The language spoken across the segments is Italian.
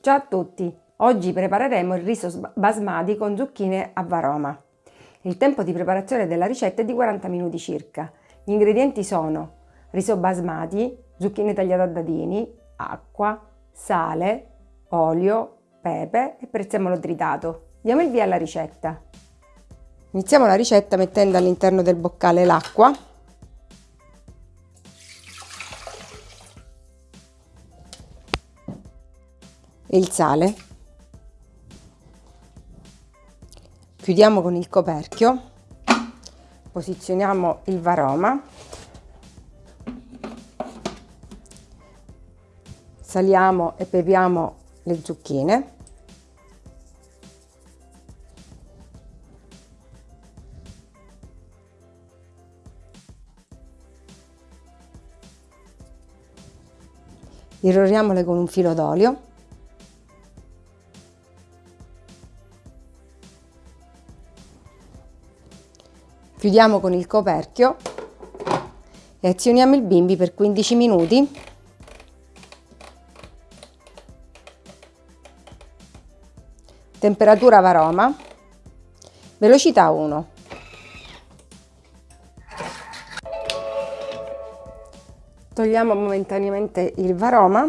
Ciao a tutti! Oggi prepareremo il riso basmati con zucchine a varoma. Il tempo di preparazione della ricetta è di 40 minuti circa. Gli ingredienti sono riso basmati, zucchine tagliate a dadini, acqua, sale, olio, pepe e prezzemolo tritato. Diamo il via alla ricetta. Iniziamo la ricetta mettendo all'interno del boccale l'acqua il sale. Chiudiamo con il coperchio. Posizioniamo il varoma. Saliamo e pepiamo le zucchine. Irroriamole con un filo d'olio Chiudiamo con il coperchio e azioniamo il bimbi per 15 minuti. Temperatura varoma, velocità 1. Togliamo momentaneamente il varoma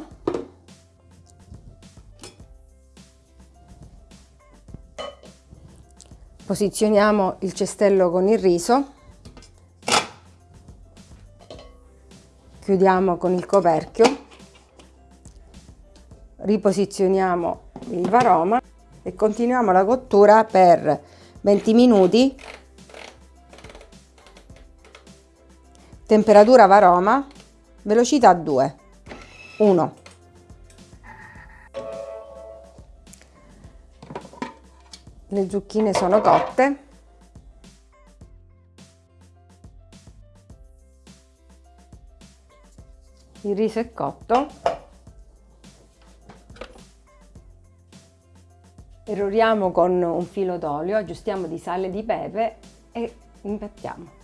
posizioniamo il cestello con il riso. Chiudiamo con il coperchio. Riposizioniamo il varoma e continuiamo la cottura per 20 minuti. Temperatura varoma velocità 2 1 le zucchine sono cotte. Il riso è cotto. Eroriamo con un filo d'olio aggiustiamo di sale e di pepe e impiattiamo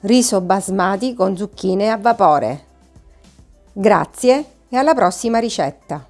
riso basmati con zucchine a vapore. Grazie e alla prossima ricetta